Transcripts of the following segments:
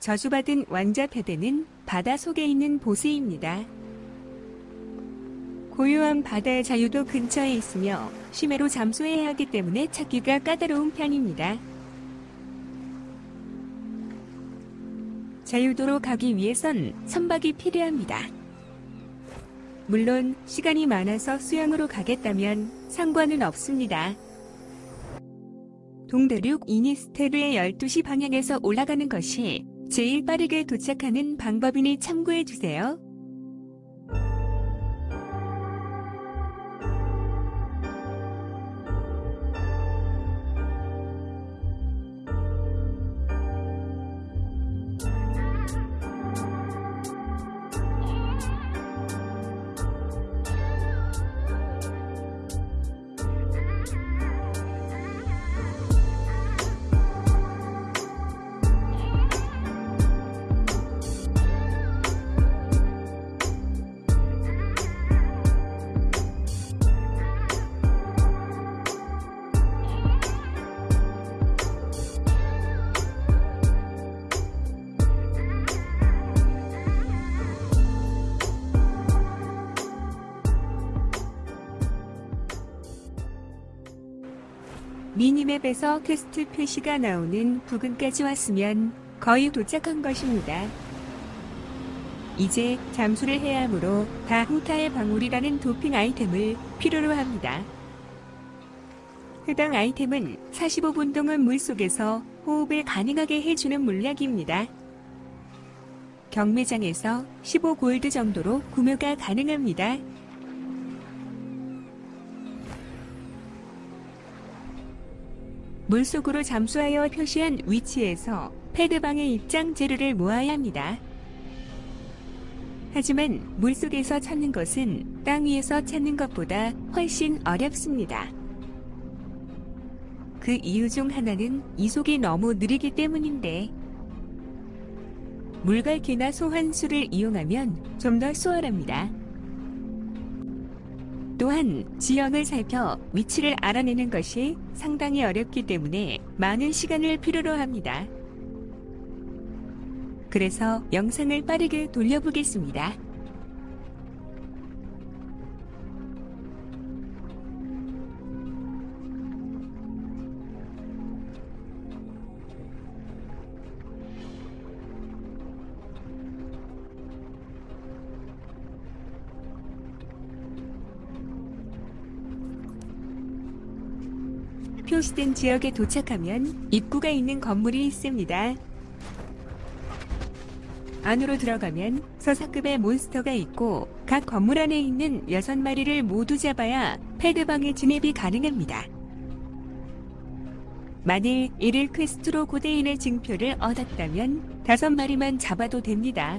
저주받은 왕자 패드는 바다 속에 있는 보스입니다. 고요한 바다의 자유도 근처에 있으며 심해로 잠수해야 하기 때문에 찾기가 까다로운 편입니다. 자유도로 가기 위해선 선박이 필요합니다. 물론 시간이 많아서 수영으로 가겠다면 상관은 없습니다. 동대륙 이니스테르의 12시 방향에서 올라가는 것이 제일 빠르게 도착하는 방법이니 참고해주세요. minimap에서 quest 표시가 나오는 부근까지 왔으면 거의 도착한 것입니다. 이제 잠수를 해야 하므로 다후타의 방울이라는 도핑 아이템을 필요로 합니다. 해당 아이템은 45분 동안 물속에서 호흡을 가능하게 해주는 물약입니다. 경매장에서 15골드 정도로 구매가 가능합니다. 물속으로 잠수하여 표시한 위치에서 패드방의 입장 재료를 모아야 합니다. 하지만 물속에서 찾는 것은 땅 위에서 찾는 것보다 훨씬 어렵습니다. 그 이유 중 하나는 이속이 너무 느리기 때문인데 물갈퀴나 소환수를 이용하면 좀 더 수월합니다. 또한 지형을 살펴 위치를 알아내는 것이 상당히 어렵기 때문에 많은 시간을 필요로 합니다. 그래서 영상을 빠르게 돌려보겠습니다. 표시된 지역에 도착하면 입구가 있는 건물이 있습니다. 안으로 들어가면 서사급의 몬스터가 있고 각 건물 안에 있는 6마리를 모두 잡아야 패드방에 진입이 가능합니다. 만일 이를 퀘스트로 고대인의 증표를 얻었다면 5마리만 잡아도 됩니다.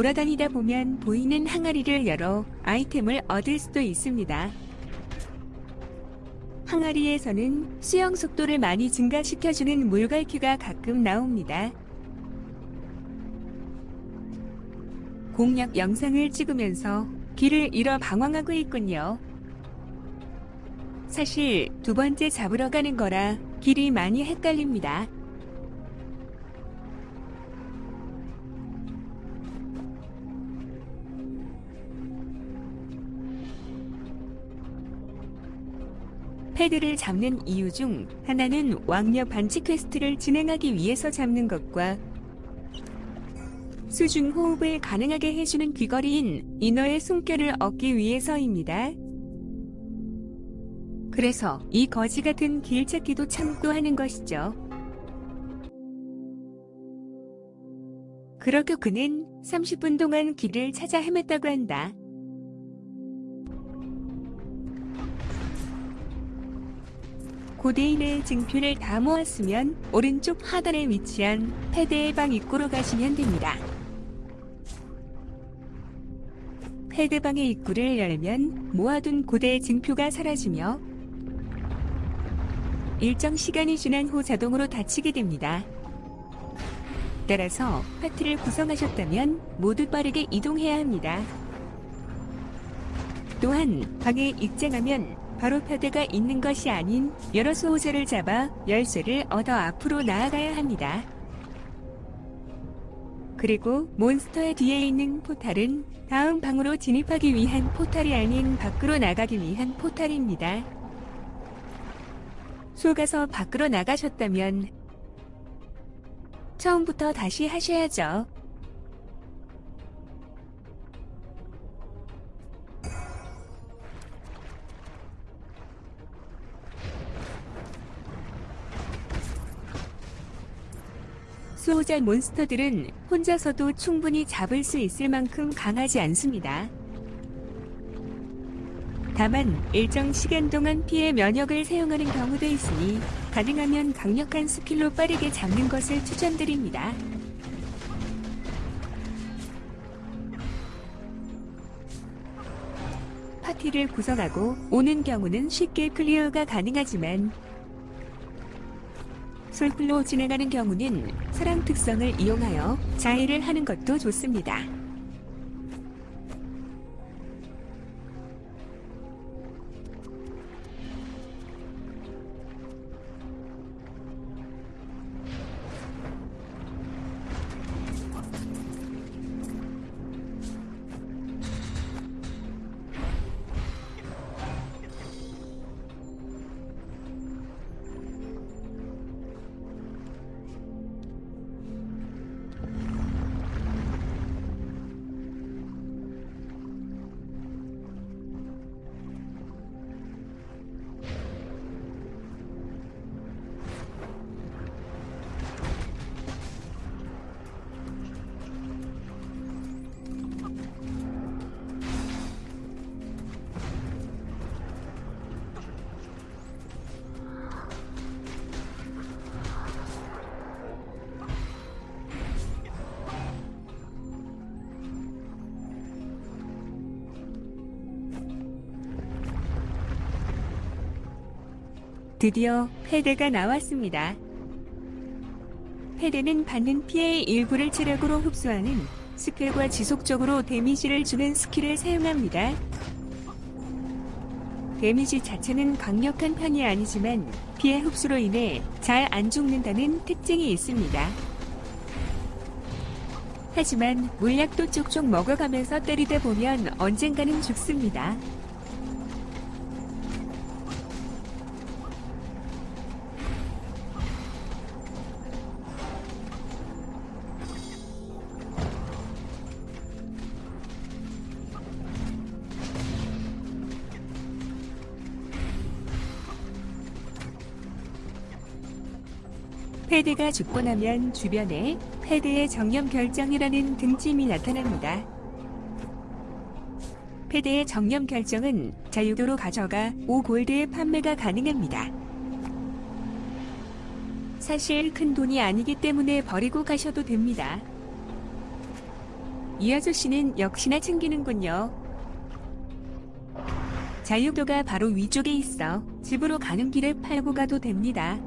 돌아다니다 보면 보이는 항아리를 열어 아이템을 얻을 수도 있습니다. 항아리에서는 수영 속도를 많이 증가시켜주는 물갈퀴가 가끔 나옵니다. 공략 영상을 찍으면서 길을 잃어 방황하고 있군요. 사실 두 번째 잡으러 가는 거라 길이 많이 헷갈립니다. 패드를 잡는 이유 중 하나는 왕녀 반치 quest를 진행하기 위해서 잡는 것과 수중 호흡을 가능하게 해주는 귀걸이인 인어의 숨결을 얻기 위해서입니다. 그래서 이 거지 같은 길 찾기도 참고 하는 것이죠. 그렇게 그는 30분 동안 길을 찾아 헤맸다고 한다. 고대인의 증표를 다 모았으면 오른쪽 하단에 위치한 패드의 방 입구로 가시면 됩니다. 패드방의 입구를 열면 모아둔 고대의 증표가 사라지며 일정 시간이 지난 후 자동으로 닫히게 됩니다. 따라서 파티를 구성하셨다면 모두 빠르게 이동해야 합니다. 또한 방에 입장하면 바로 패드가 있는 것이 아닌 여러 수호자를 잡아 열쇠를 얻어 앞으로 나아가야 합니다. 그리고 몬스터의 뒤에 있는 포탈은 다음 방으로 진입하기 위한 포탈이 아닌 밖으로 나가기 위한 포탈입니다. 속아서 밖으로 나가셨다면 처음부터 다시 하셔야죠. 수호자 monster들은 혼자서도 충분히 잡을 수 있을 만큼 강하지 않습니다. 다만 일정 시간 동안 피해 면역을 사용하는 경우도 있으니 가능하면 강력한 skill로 빠르게 잡는 것을 추천드립니다. 파티를 구성하고 오는 경우는 쉽게 clear가 가능하지만 솔플로 진행하는 경우는 사랑 특성을 이용하여 자해를 하는 것도 좋습니다. 드디어 패드가 나왔습니다. 패드는 받는 피해의 일부를 체력으로 흡수하는 skill과 지속적으로 damage를 주는 skill을 사용합니다. damage 자체는 강력한 편이 아니지만 피해 흡수로 인해 잘 안 죽는다는 특징이 있습니다. 하지만 물약도 쪽쪽 먹어가면서 때리다 보면 언젠가는 죽습니다. 패드가 죽고 나면 주변에 패드의 정령 결정이라는 등짐이 나타납니다. 패드의 정령 결정은 자유도로 가져가 5골드의 판매가 가능합니다. 사실 큰 돈이 아니기 때문에 버리고 가셔도 됩니다. 이 아저씨는 역시나 챙기는군요. 자유도가 바로 위쪽에 있어 집으로 가는 길에 팔고 가도 됩니다.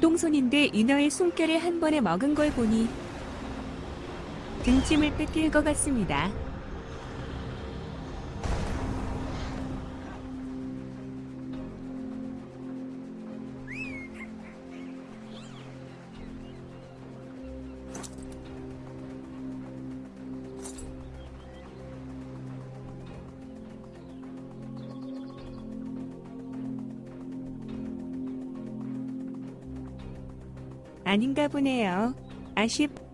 똥손인데 인어의 숨결을 한 번에 먹은 걸 보니 등짐을 뺏길 것 같습니다. 아닌가 보네요. 아쉽.